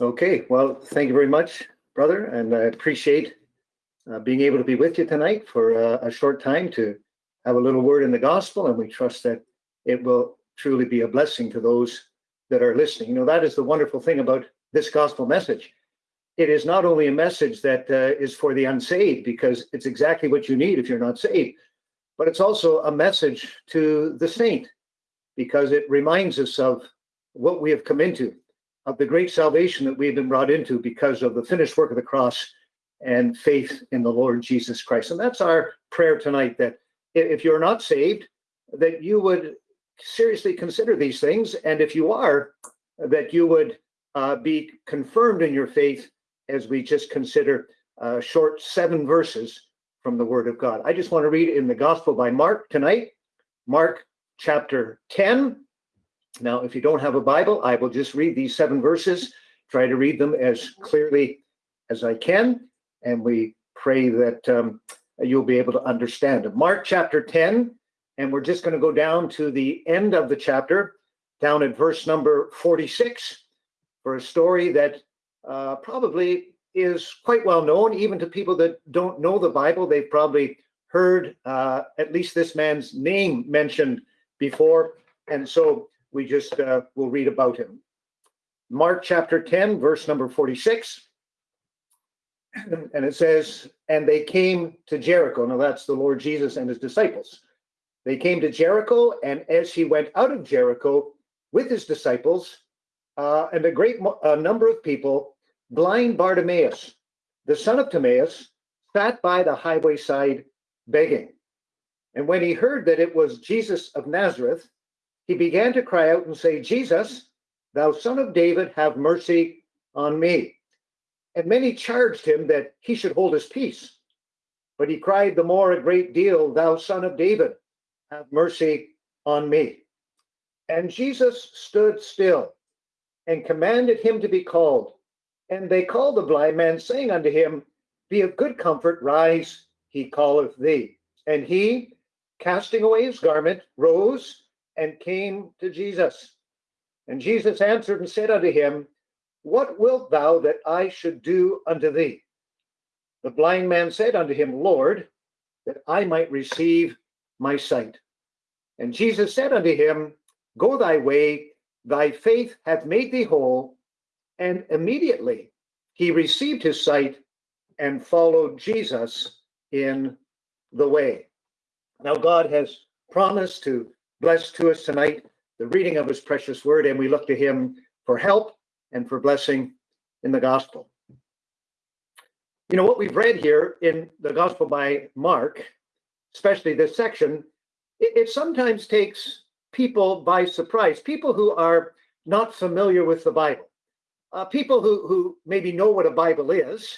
Okay, well, thank you very much, brother, and I appreciate uh, being able to be with you tonight for uh, a short time to have a little word in the gospel, and we trust that it will truly be a blessing to those that are listening. You know, that is the wonderful thing about this gospel message. It is not only a message that uh, is for the unsaved, because it's exactly what you need if you're not saved, but it's also a message to the saint, because it reminds us of what we have come into of the great salvation that we've been brought into because of the finished work of the cross and faith in the Lord Jesus Christ. And that's our prayer tonight that if you're not saved, that you would seriously consider these things. And if you are, that you would uh, be confirmed in your faith as we just consider uh, short seven verses from the Word of God. I just want to read in the Gospel by Mark tonight, Mark chapter 10, now, if you don't have a Bible, I will just read these seven verses, try to read them as clearly as I can, and we pray that um, you'll be able to understand. Mark chapter 10, and we're just going to go down to the end of the chapter, down at verse number 46, for a story that uh, probably is quite well known, even to people that don't know the Bible. They've probably heard uh, at least this man's name mentioned before. And so we just uh, will read about him. Mark chapter 10, verse number 46. And it says, And they came to Jericho. Now that's the Lord Jesus and his disciples. They came to Jericho, and as he went out of Jericho with his disciples uh, and a great uh, number of people, blind Bartimaeus, the son of Timaeus, sat by the highway side begging. And when he heard that it was Jesus of Nazareth, he began to cry out and say, Jesus, thou son of David, have mercy on me. And many charged him that he should hold his peace. But he cried the more a great deal, Thou son of David, have mercy on me. And Jesus stood still and commanded him to be called. And they called the blind man, saying unto him, Be of good comfort, rise, he calleth thee. And he, casting away his garment, rose and came to Jesus. And Jesus answered and said unto him, What wilt thou that I should do unto thee? The blind man said unto him, Lord, that I might receive my sight. And Jesus said unto him, Go thy way, thy faith hath made thee whole. And immediately he received his sight and followed Jesus in the way. Now, God has promised to blessed to us tonight the reading of his precious word, and we look to him for help and for blessing in the gospel. You know, what we've read here in the gospel by Mark, especially this section, it, it sometimes takes people by surprise, people who are not familiar with the Bible, uh, people who, who maybe know what a Bible is,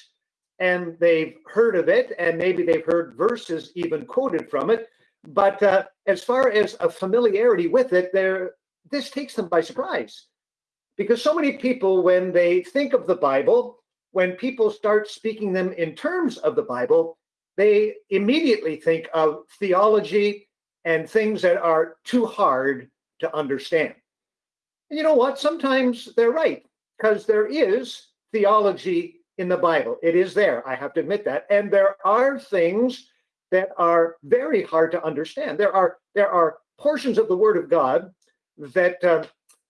and they've heard of it, and maybe they've heard verses even quoted from it, but uh, as far as a familiarity with it, there this takes them by surprise. Because so many people, when they think of the Bible, when people start speaking them in terms of the Bible, they immediately think of theology and things that are too hard to understand. And you know what? Sometimes they're right, because there is theology in the Bible. It is there. I have to admit that. And there are things that are very hard to understand. There are there are portions of the Word of God that uh,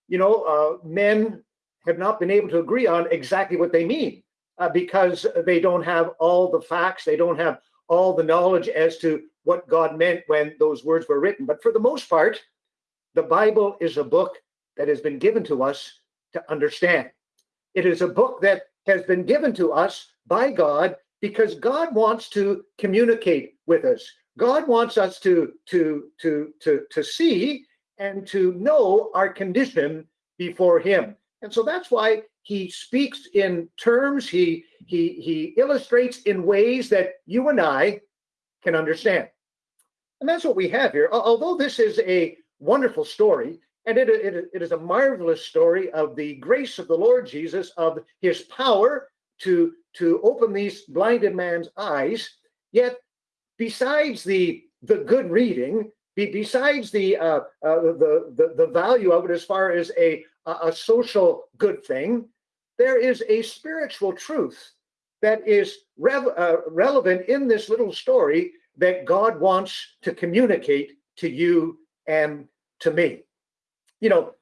you know uh, men have not been able to agree on exactly what they mean uh, because they don't have all the facts, they don't have all the knowledge as to what God meant when those words were written. But for the most part, the Bible is a book that has been given to us to understand. It is a book that has been given to us by God because God wants to communicate with us. God wants us to, to, to, to, to see and to know our condition before him. And so that's why he speaks in terms, he, he, he illustrates in ways that you and I can understand. And that's what we have here. Although this is a wonderful story, and it, it, it is a marvelous story of the grace of the Lord Jesus, of his power to to open these blinded man's eyes. Yet, besides the the good reading, be, besides the, uh, uh, the the the value of it as far as a a social good thing, there is a spiritual truth that is rev- uh, relevant in this little story that God wants to communicate to you and to me. You know,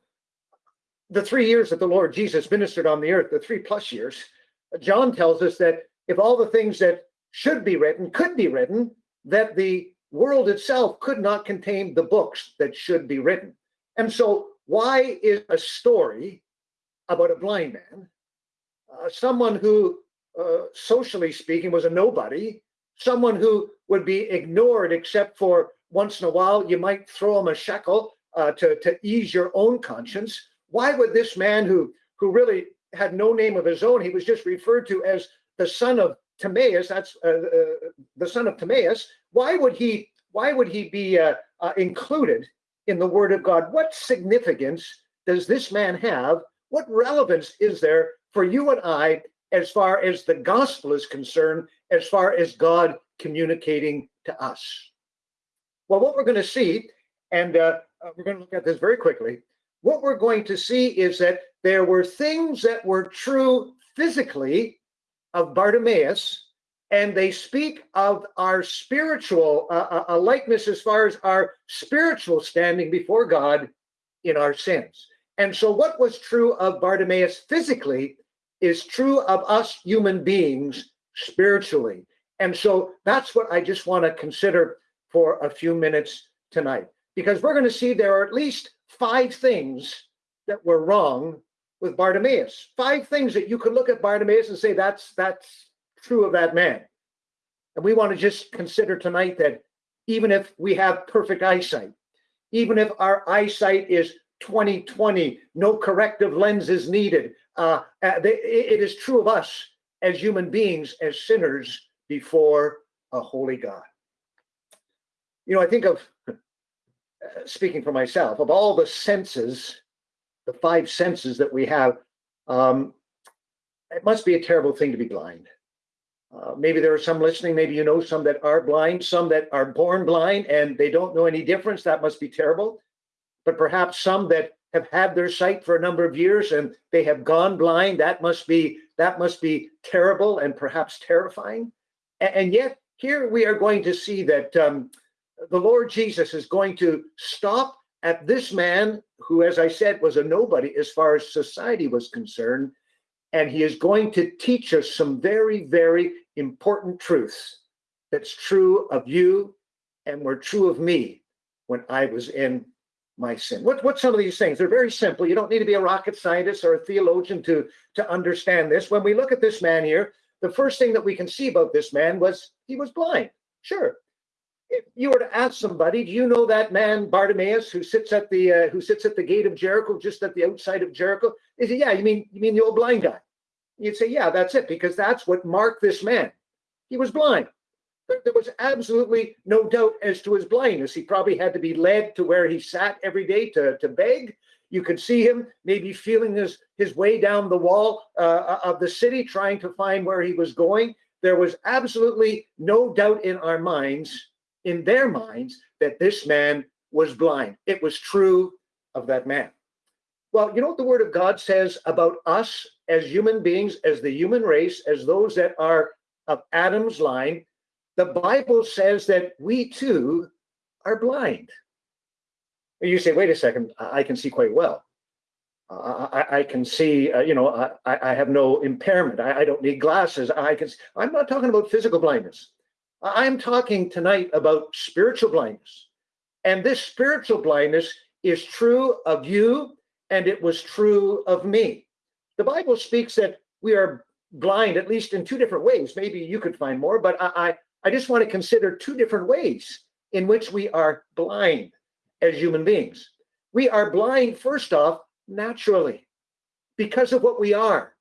the three years that the Lord Jesus ministered on the earth, the three plus years, John tells us that if all the things that should be written could be written, that the world itself could not contain the books that should be written. And so, why is a story about a blind man, uh, someone who, uh, socially speaking, was a nobody, someone who would be ignored except for once in a while you might throw him a shekel uh, to, to ease your own conscience? Why would this man who, who really had no name of his own, he was just referred to as the son of Timaeus, that's uh, uh, the son of Timaeus, why would he why would he be uh, uh, included in the word of God? What significance does this man have? What relevance is there for you and I as far as the gospel is concerned, as far as God communicating to us? Well, what we're going to see, and uh, uh, we're going to look at this very quickly, what we're going to see is that there were things that were true physically of Bartimaeus, and they speak of our spiritual, uh, uh, a likeness as far as our spiritual standing before God in our sins. And so, what was true of Bartimaeus physically is true of us human beings spiritually. And so, that's what I just want to consider for a few minutes tonight, because we're going to see there are at least five things that were wrong with Bartimaeus. Five things that you could look at Bartimaeus and say that's that's true of that man. And we want to just consider tonight that even if we have perfect eyesight, even if our eyesight is 2020, no corrective lens is needed, uh, uh it is true of us as human beings, as sinners before a holy God. You know, I think of, uh, speaking for myself, of all the senses the five senses that we have, um, it must be a terrible thing to be blind. Uh, maybe there are some listening, maybe you know some that are blind, some that are born blind and they don't know any difference. That must be terrible. But perhaps some that have had their sight for a number of years and they have gone blind. That must be that must be terrible and perhaps terrifying. And, and yet here we are going to see that um, the Lord Jesus is going to stop at this man, who, as I said, was a nobody as far as society was concerned, and he is going to teach us some very, very important truths that's true of you and were true of me when I was in my sin. What, what's some of these things? They're very simple. You don't need to be a rocket scientist or a theologian to, to understand this. When we look at this man here, the first thing that we can see about this man was he was blind. Sure, if you were to ask somebody, do you know that man Bartimaeus who sits at the uh, who sits at the gate of Jericho, just at the outside of Jericho? They say, yeah, you mean you mean the old blind guy? You'd say, yeah, that's it, because that's what marked this man. He was blind. There was absolutely no doubt as to his blindness. He probably had to be led to where he sat every day to, to beg. You could see him maybe feeling his, his way down the wall uh, of the city, trying to find where he was going. There was absolutely no doubt in our minds in their minds that this man was blind. It was true of that man. Well, you know what the word of God says about us as human beings, as the human race, as those that are of Adam's line? The Bible says that we too are blind. You say, wait a second, I can see quite well. I, I, can see, uh, you know, I, I, have no impairment. I, I don't need glasses. I can. I'm not talking about physical blindness. I'm talking tonight about spiritual blindness. And this spiritual blindness is true of you, and it was true of me. The Bible speaks that we are blind, at least in two different ways. Maybe you could find more, but I, I, I just want to consider two different ways in which we are blind as human beings. We are blind, first off, naturally, because of what we are,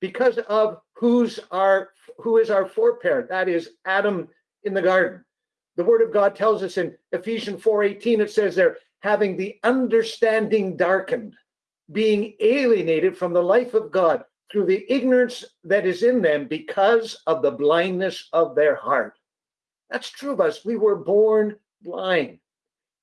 because of who's our who is our foreparent. That is Adam in the garden. The word of God tells us in Ephesians 4:18, it says there, having the understanding darkened, being alienated from the life of God through the ignorance that is in them because of the blindness of their heart. That's true of us. We were born blind.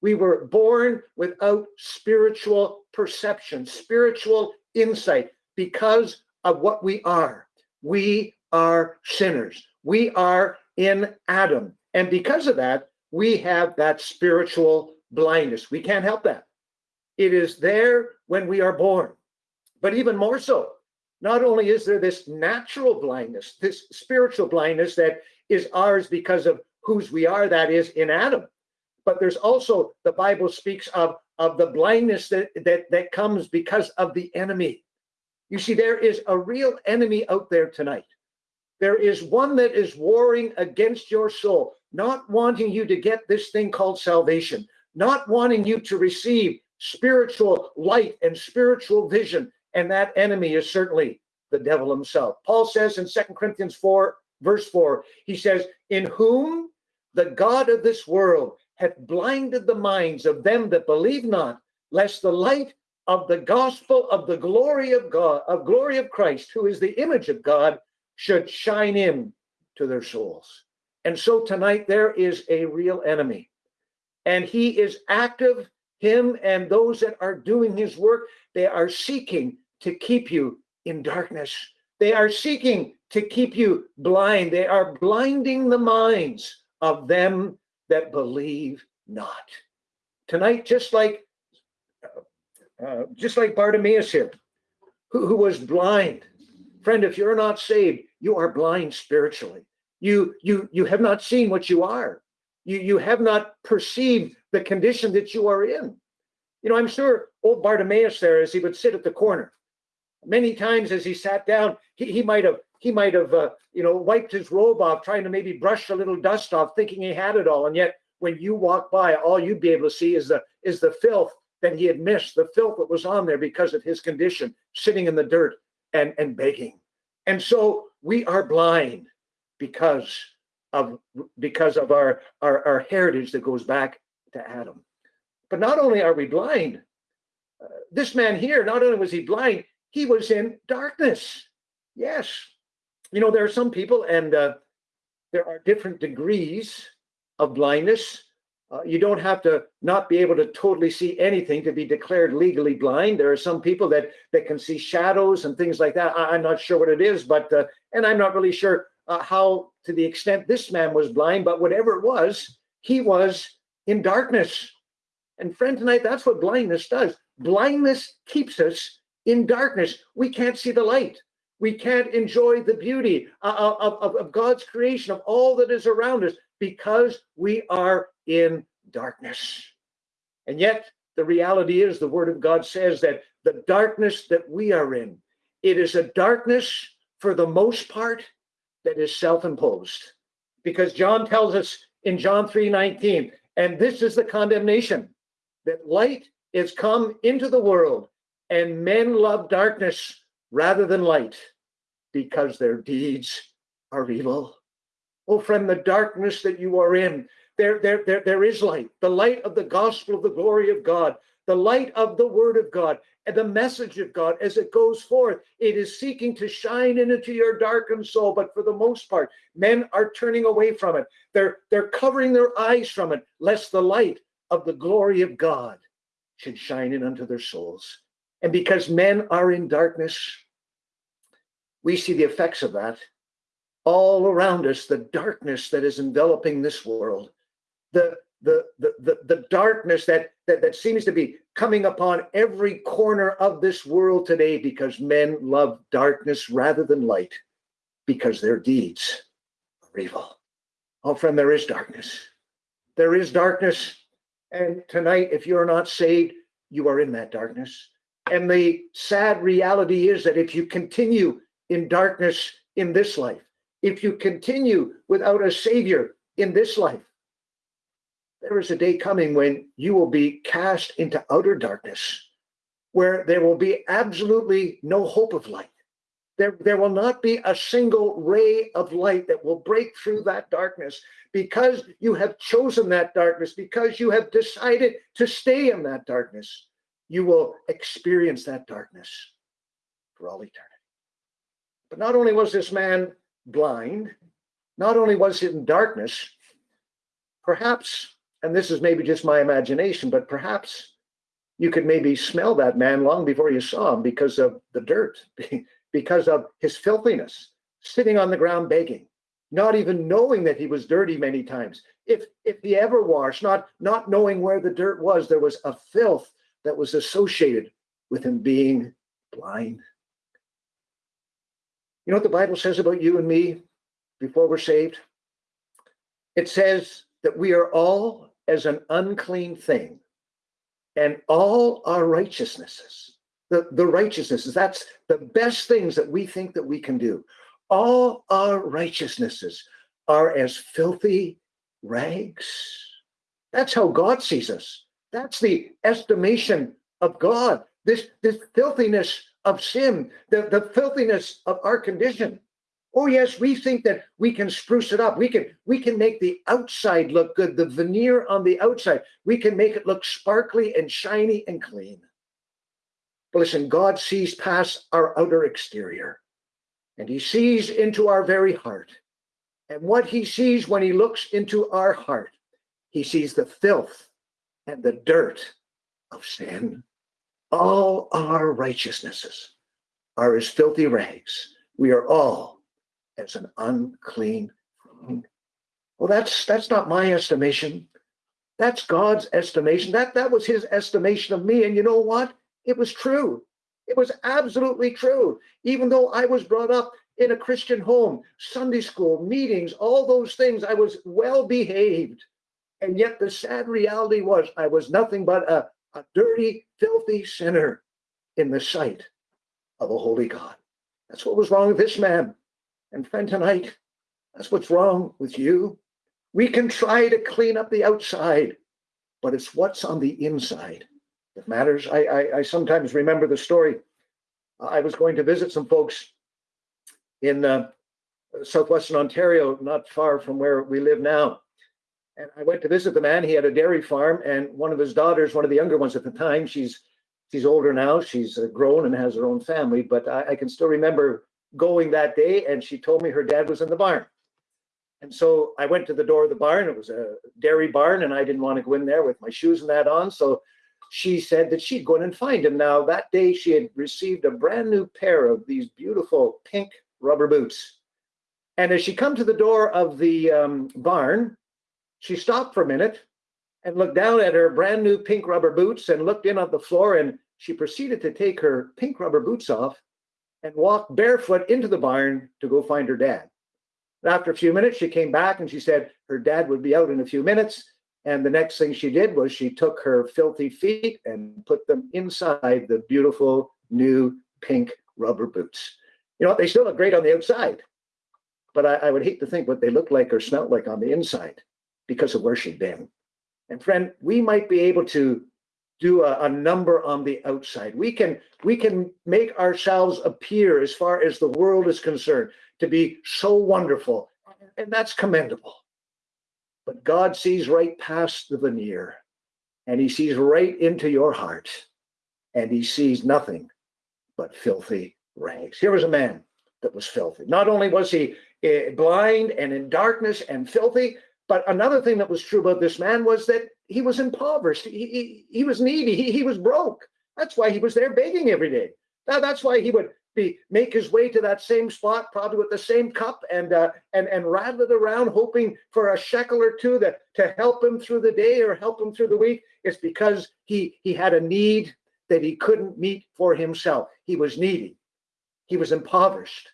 We were born without spiritual perception, spiritual insight because of what we are. We are sinners. We are in Adam. And because of that, we have that spiritual blindness. We can't help that. It is there when we are born. But even more so, not only is there this natural blindness, this spiritual blindness that is ours because of whose we are, that is in Adam, but there's also the Bible speaks of, of the blindness that, that, that comes because of the enemy. You see, there is a real enemy out there tonight. There is one that is warring against your soul, not wanting you to get this thing called salvation, not wanting you to receive spiritual light and spiritual vision. And that enemy is certainly the devil himself. Paul says in Second Corinthians 4, verse 4, he says, In whom the God of this world hath blinded the minds of them that believe not, lest the light of the gospel of the glory of God, of glory of Christ, who is the image of God, should shine in to their souls. And so tonight there is a real enemy, and he is active. Him and those that are doing his work, they are seeking to keep you in darkness. They are seeking to keep you blind. They are blinding the minds of them that believe not. Tonight, just like uh, just like Bartimaeus here, who, who was blind. Friend, if you're not saved, you are blind spiritually. You you you have not seen what you are. You you have not perceived the condition that you are in. You know, I'm sure old Bartimaeus there, as he would sit at the corner, many times as he sat down, he, he might have he might have uh, you know wiped his robe off, trying to maybe brush a little dust off, thinking he had it all, and yet when you walk by, all you'd be able to see is the is the filth that he had missed, the filth that was on there because of his condition, sitting in the dirt and, and begging. And so we are blind because of because of our, our, our heritage that goes back to Adam. But not only are we blind, uh, this man here, not only was he blind, he was in darkness. Yes. You know, there are some people, and uh, there are different degrees of blindness. Uh, you don't have to not be able to totally see anything to be declared legally blind. There are some people that that can see shadows and things like that. I, am not sure what it is, but uh, and I'm not really sure uh, how to the extent this man was blind. But whatever it was, he was in darkness. And friend, tonight that's what blindness does. Blindness keeps us in darkness. We can't see the light. We can't enjoy the beauty uh, of, of, of God's creation, of all that is around us, because we are in darkness. And yet, the reality is the word of God says that the darkness that we are in, it is a darkness for the most part that is self-imposed. Because John tells us in John 3:19, and this is the condemnation that light is come into the world and men love darkness rather than light because their deeds are evil. Oh, friend, the darkness that you are in, there, there, there, there is light, the light of the gospel of the glory of God, the light of the word of God, and the message of God as it goes forth. It is seeking to shine into your darkened soul, but for the most part, men are turning away from it. They're, they're covering their eyes from it, lest the light of the glory of God should shine in unto their souls. And because men are in darkness, we see the effects of that all around us, the darkness that is enveloping this world, the the the the, the darkness that, that that seems to be coming upon every corner of this world today because men love darkness rather than light because their deeds are evil. Oh, friend, there is darkness. There is darkness. And tonight, if you're not saved, you are in that darkness. And the sad reality is that if you continue in darkness in this life, if you continue without a savior in this life, there is a day coming when you will be cast into outer darkness, where there will be absolutely no hope of light. There, there will not be a single ray of light that will break through that darkness because you have chosen that darkness, because you have decided to stay in that darkness. You will experience that darkness for all eternity. But not only was this man blind, not only was he in darkness, perhaps and this is maybe just my imagination, but perhaps you could maybe smell that man long before you saw him because of the dirt. because of his filthiness, sitting on the ground begging, not even knowing that he was dirty many times. If if he ever washed, not not knowing where the dirt was, there was a filth that was associated with him being blind. You know what the Bible says about you and me before we're saved? It says that we are all as an unclean thing, and all our righteousnesses, the, the righteousnesses, that's the best things that we think that we can do. All our righteousnesses are as filthy rags. That's how God sees us. That's the estimation of God. This, this filthiness of sin, the, the filthiness of our condition. Oh yes, we think that we can spruce it up. We can we can make the outside look good, the veneer on the outside. We can make it look sparkly and shiny and clean. But listen, God sees past our outer exterior and he sees into our very heart. And what he sees when he looks into our heart, he sees the filth and the dirt of sin. All our righteousnesses are as filthy rags. We are all as an unclean. Well, that's that's not my estimation. That's God's estimation. That that was his estimation of me. And you know what? It was true. It was absolutely true. Even though I was brought up in a Christian home, Sunday school, meetings, all those things, I was well behaved. And yet the sad reality was I was nothing but a, a dirty, filthy sinner in the sight of a holy God. That's what was wrong with this man. And friend, tonight, that's what's wrong with you. We can try to clean up the outside, but it's what's on the inside that matters. I, I, I sometimes remember the story. I was going to visit some folks in uh, southwestern Ontario, not far from where we live now. And I went to visit the man. He had a dairy farm, and one of his daughters, one of the younger ones at the time, she's she's older now. She's uh, grown and has her own family. But I, I can still remember going that day, and she told me her dad was in the barn. And so I went to the door of the barn. It was a dairy barn, and I didn't want to go in there with my shoes and that on. So she said that she'd go in and find him. Now, that day, she had received a brand new pair of these beautiful pink rubber boots. And as she come to the door of the um, barn, she stopped for a minute and looked down at her brand new pink rubber boots and looked in on the floor. And she proceeded to take her pink rubber boots off and walked barefoot into the barn to go find her dad. After a few minutes, she came back and she said her dad would be out in a few minutes. And the next thing she did was she took her filthy feet and put them inside the beautiful new pink rubber boots. You know, they still look great on the outside, but I, I would hate to think what they look like or smell like on the inside because of where she'd been. And friend, we might be able to do a, a, number on the outside. We can we can make ourselves appear as far as the world is concerned to be so wonderful, and that's commendable. But God sees right past the veneer, and He sees right into your heart, and He sees nothing but filthy rags. Here was a man that was filthy. Not only was he uh, blind and in darkness and filthy, but another thing that was true about this man was that he was impoverished. He, he, he was needy. He, he was broke. That's why he was there begging every day. Now, that's why he would be make his way to that same spot, probably with the same cup, and uh, and and rattle it around, hoping for a shekel or two that to help him through the day or help him through the week. It's because he he had a need that he couldn't meet for himself. He was needy. He was impoverished.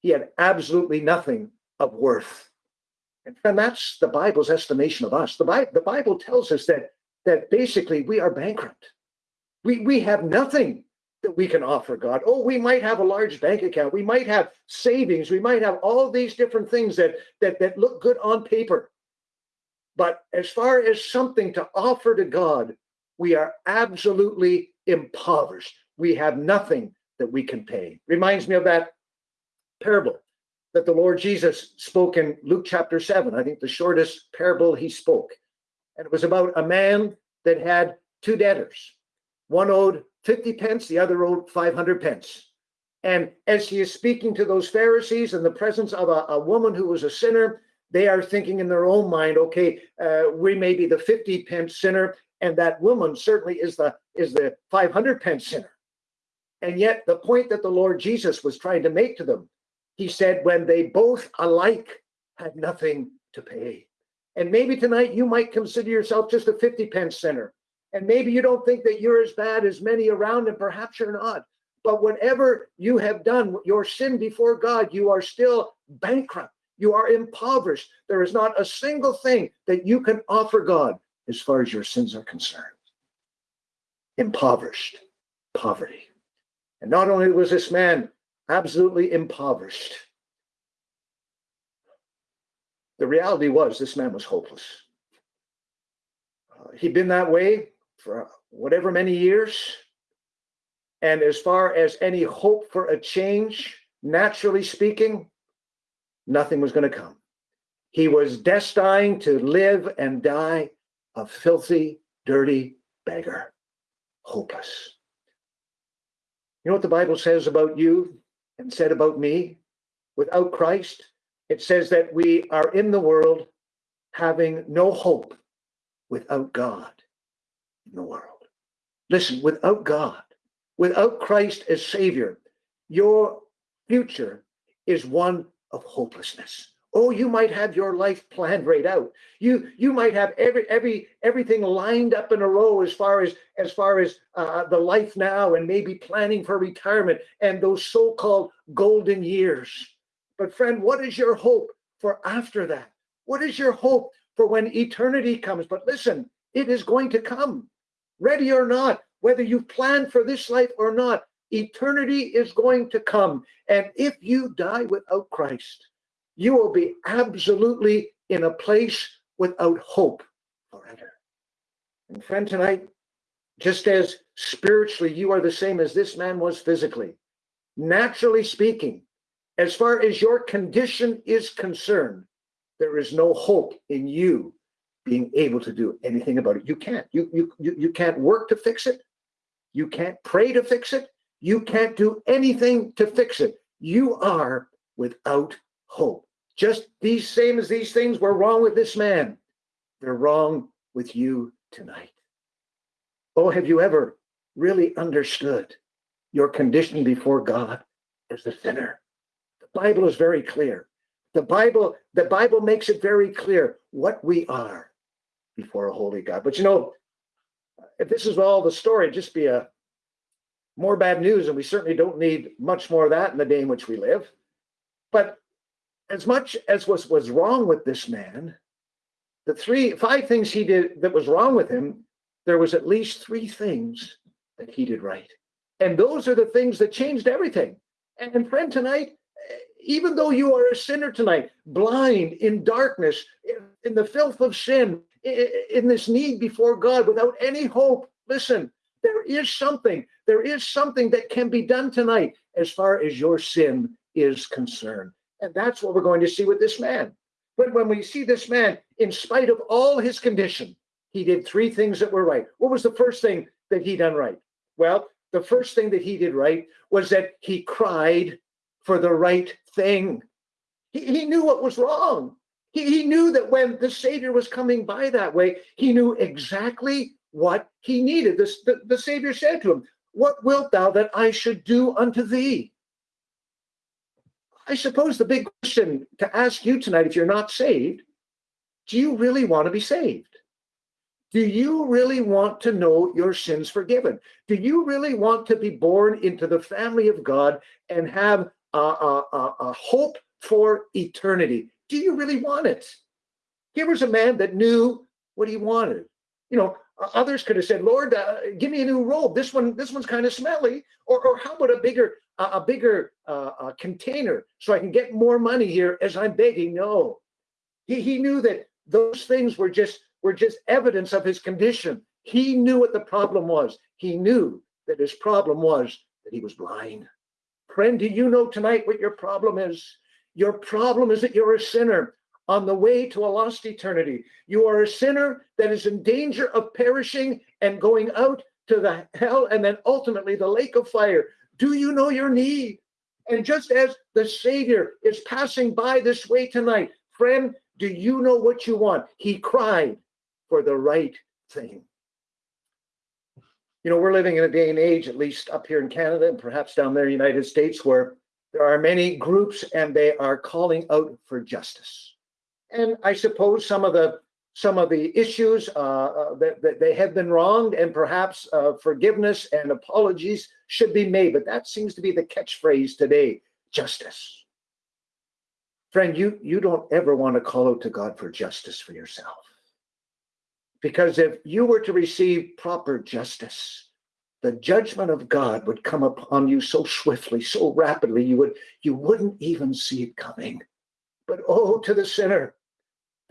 He had absolutely nothing of worth. And that's the Bible's estimation of us. The, Bible, the Bible tells us that, that basically we are bankrupt. We, we have nothing that we can offer God. Oh, we might have a large bank account. We might have savings. We might have all these different things that, that, that look good on paper. But as far as something to offer to God, we are absolutely impoverished. We have nothing that we can pay. Reminds me of that parable that the Lord Jesus spoke in Luke chapter 7, I think the shortest parable he spoke. And it was about a man that had two debtors. One owed 50 pence, the other owed 500 pence. And as he is speaking to those Pharisees in the presence of a, a woman who was a sinner, they are thinking in their own mind, okay, uh, we may be the 50 pence sinner, and that woman certainly is the is the 500 pence sinner. And yet, the point that the Lord Jesus was trying to make to them, he said, when they both alike had nothing to pay. And maybe tonight you might consider yourself just a 50 pence sinner. And maybe you don't think that you're as bad as many around, and perhaps you're not. But whatever you have done, your sin before God, you are still bankrupt. You are impoverished. There is not a single thing that you can offer God as far as your sins are concerned. Impoverished, poverty. And not only was this man absolutely impoverished, the reality was this man was hopeless. Uh, he'd been that way for whatever many years. And as far as any hope for a change, naturally speaking, nothing was going to come. He was destined to live and die a filthy, dirty beggar, hopeless. You know what the Bible says about you and said about me? Without Christ, it says that we are in the world having no hope without God in the world. Listen, without God, without Christ as Savior, your future is one of hopelessness. Oh, you might have your life planned right out. You you might have every every everything lined up in a row as far as as far as uh, the life now and maybe planning for retirement and those so-called golden years. But friend, what is your hope for after that? What is your hope for when eternity comes? But listen, it is going to come, ready or not, whether you've planned for this life or not. Eternity is going to come. And if you die without Christ, you will be absolutely in a place without hope forever. And friend, tonight, just as spiritually you are the same as this man was physically, naturally speaking, as far as your condition is concerned, there is no hope in you being able to do anything about it. You can't. You, you, you, you can't work to fix it. You can't pray to fix it. You can't do anything to fix it. You are without hope. Just these same as these things were wrong with this man, they're wrong with you tonight. Oh, have you ever really understood your condition before God as a sinner? The Bible is very clear. The Bible, the Bible makes it very clear what we are before a holy God. But you know, if this is all the story, just be a more bad news, and we certainly don't need much more of that in the day in which we live. But as much as was was wrong with this man, the three five things he did that was wrong with him, there was at least three things that he did right. And those are the things that changed everything. And friend, tonight, even though you are a sinner tonight, blind in darkness, in the filth of sin, in this need before God without any hope, listen, there is something, there is something that can be done tonight as far as your sin is concerned. And that's what we're going to see with this man. But when we see this man, in spite of all his condition, he did three things that were right. What was the first thing that he done right? Well, the first thing that he did right was that he cried for the right thing. He, he knew what was wrong. He, he knew that when the Savior was coming by that way, he knew exactly what he needed. This, the, the Savior said to him, What wilt thou that I should do unto thee? I suppose the big question to ask you tonight, if you're not saved, do you really want to be saved? Do you really want to know your sins forgiven? Do you really want to be born into the family of God and have a, a, a, a hope for eternity? Do you really want it? Here was a man that knew what he wanted. You know, others could have said, "Lord, uh, give me a new robe. This one, this one's kind of smelly." Or, or how about a bigger a, a bigger uh, uh, container so I can get more money here as I'm begging. No, he, he knew that those things were just were just evidence of his condition. He knew what the problem was. He knew that his problem was that he was blind. Friend, do you know tonight what your problem is? Your problem is that you're a sinner on the way to a lost eternity. You are a sinner that is in danger of perishing and going out to the hell and then ultimately the lake of fire. Do you know your need? And just as the Savior is passing by this way tonight, friend, do you know what you want? He cried for the right thing. You know, we're living in a day and age, at least up here in Canada and perhaps down there in the United States, where there are many groups and they are calling out for justice. And I suppose some of the some of the issues uh, uh, that, that, they have been wronged and perhaps uh, forgiveness and apologies should be made. But that seems to be the catchphrase today, justice. Friend, you, you don't ever want to call out to God for justice for yourself. Because if you were to receive proper justice, the judgment of God would come upon you so swiftly, so rapidly, you would you wouldn't even see it coming. But oh, to the sinner,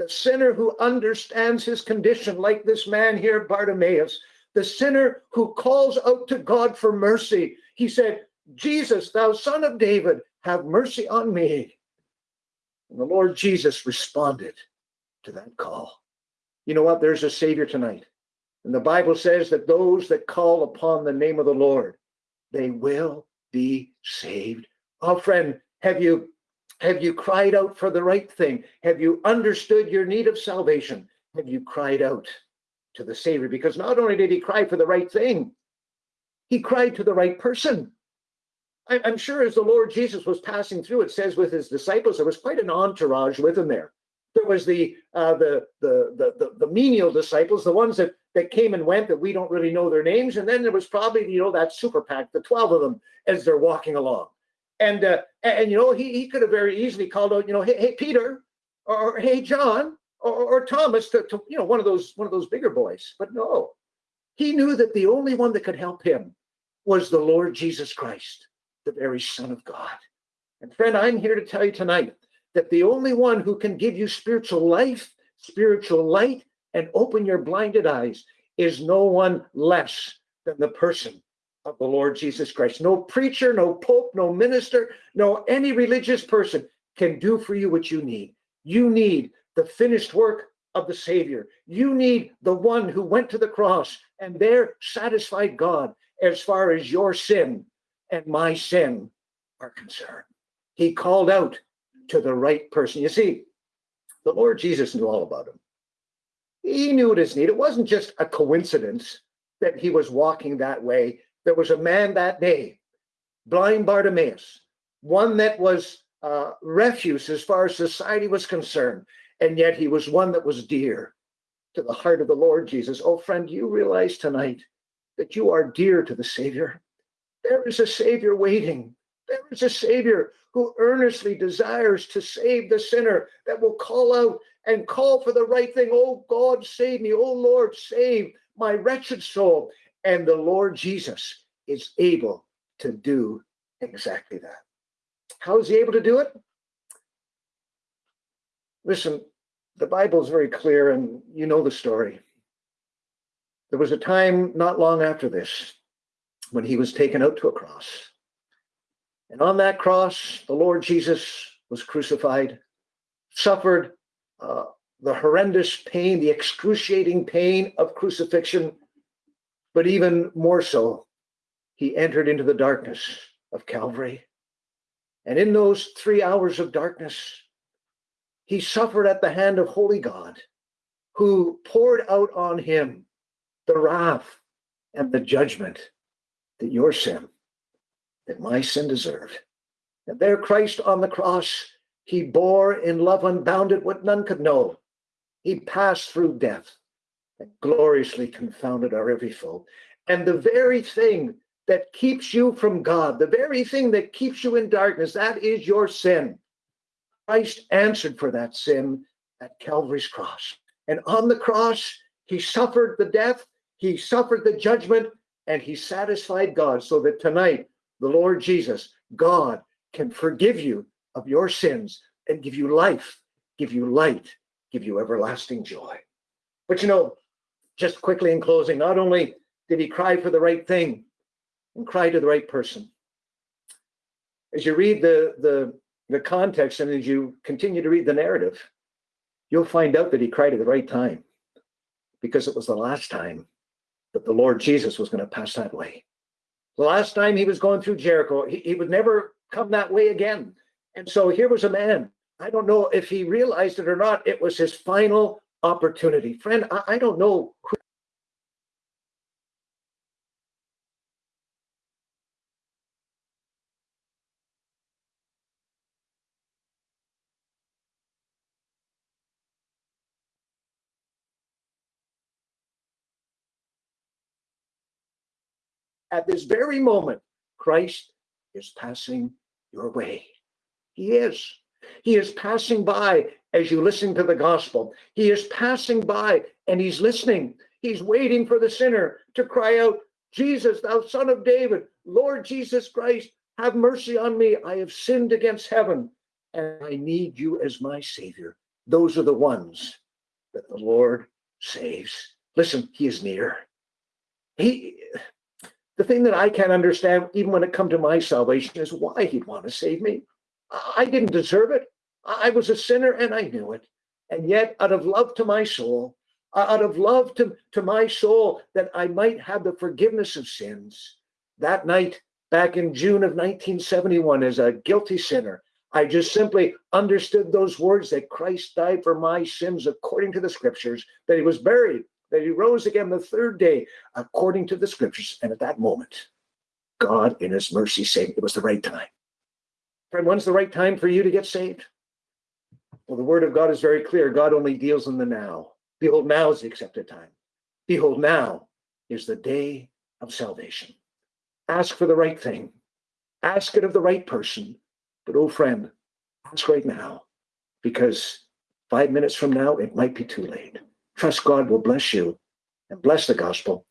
the sinner who understands his condition, like this man here, Bartimaeus, the sinner who calls out to God for mercy. He said, Jesus, thou son of David, have mercy on me. And the Lord Jesus responded to that call. You know what? There's a Savior tonight. And the Bible says that those that call upon the name of the Lord, they will be saved. Oh, friend, have you have you cried out for the right thing? Have you understood your need of salvation? Have you cried out to the Savior? Because not only did he cry for the right thing, he cried to the right person. I'm sure as the Lord Jesus was passing through, it says with his disciples, there was quite an entourage with him there. There was the uh, the, the, the the the menial disciples, the ones that that came and went that we don't really know their names, and then there was probably you know that super pack, the twelve of them as they're walking along, and uh, and, and you know he he could have very easily called out you know hey, hey Peter or, or hey John or, or Thomas to, to you know one of those one of those bigger boys, but no, he knew that the only one that could help him was the Lord Jesus Christ, the very Son of God. And friend, I'm here to tell you tonight that the only one who can give you spiritual life, spiritual light, and open your blinded eyes is no one less than the person of the Lord Jesus Christ. No preacher, no pope, no minister, no any religious person can do for you what you need. You need the finished work of the Savior. You need the one who went to the cross and there satisfied God as far as your sin and my sin are concerned. He called out to the right person. You see, the Lord Jesus knew all about him. He knew his need. It wasn't just a coincidence that he was walking that way. There was a man that day, blind Bartimaeus, one that was uh, refuse as far as society was concerned, and yet he was one that was dear to the heart of the Lord Jesus. Oh, friend, you realize tonight that you are dear to the Savior. There is a Savior waiting. There is a Savior who earnestly desires to save the sinner, that will call out and call for the right thing. Oh God, save me. Oh Lord, save my wretched soul. And the Lord Jesus is able to do exactly that. How is he able to do it? Listen, the Bible is very clear, and you know the story. There was a time not long after this when he was taken out to a cross. And on that cross, the Lord Jesus was crucified, suffered uh, the horrendous pain, the excruciating pain of crucifixion, but even more so, he entered into the darkness of Calvary. And in those three hours of darkness, he suffered at the hand of Holy God, who poured out on him the wrath and the judgment that your sin that my sin deserved. And there, Christ on the cross, he bore in love unbounded what none could know. He passed through death gloriously confounded our every foe. And the very thing that keeps you from God, the very thing that keeps you in darkness, that is your sin. Christ answered for that sin at Calvary's cross. And on the cross, he suffered the death, he suffered the judgment, and he satisfied God so that tonight the Lord Jesus, God, can forgive you of your sins and give you life, give you light, give you everlasting joy. But you know, just quickly in closing, not only did he cry for the right thing and cry to the right person, as you read the, the, the context and as you continue to read the narrative, you'll find out that he cried at the right time because it was the last time that the Lord Jesus was going to pass that way. The last time he was going through Jericho, he, he would never come that way again. And so here was a man. I don't know if he realized it or not. It was his final opportunity. Friend, I, I don't know who at this very moment, Christ is passing your way. He is. He is passing by as you listen to the gospel. He is passing by and he's listening. He's waiting for the sinner to cry out, Jesus, thou son of David, Lord Jesus Christ, have mercy on me. I have sinned against heaven and I need you as my savior. Those are the ones that the Lord saves. Listen, he is near. He the thing that I can't understand, even when it come to my salvation, is why he'd want to save me. I didn't deserve it. I was a sinner and I knew it. And yet, out of love to my soul, uh, out of love to, to my soul, that I might have the forgiveness of sins, that night back in June of 1971, as a guilty sinner, I just simply understood those words that Christ died for my sins according to the scriptures, that he was buried, that he rose again the third day according to the scriptures. And at that moment, God in his mercy saved. It was the right time. Friend, when's the right time for you to get saved? Well, the word of God is very clear. God only deals in the now. Behold, now is the accepted time. Behold, now is the day of salvation. Ask for the right thing. Ask it of the right person. But, oh, friend, ask right now because five minutes from now, it might be too late. Trust God will bless you and bless the gospel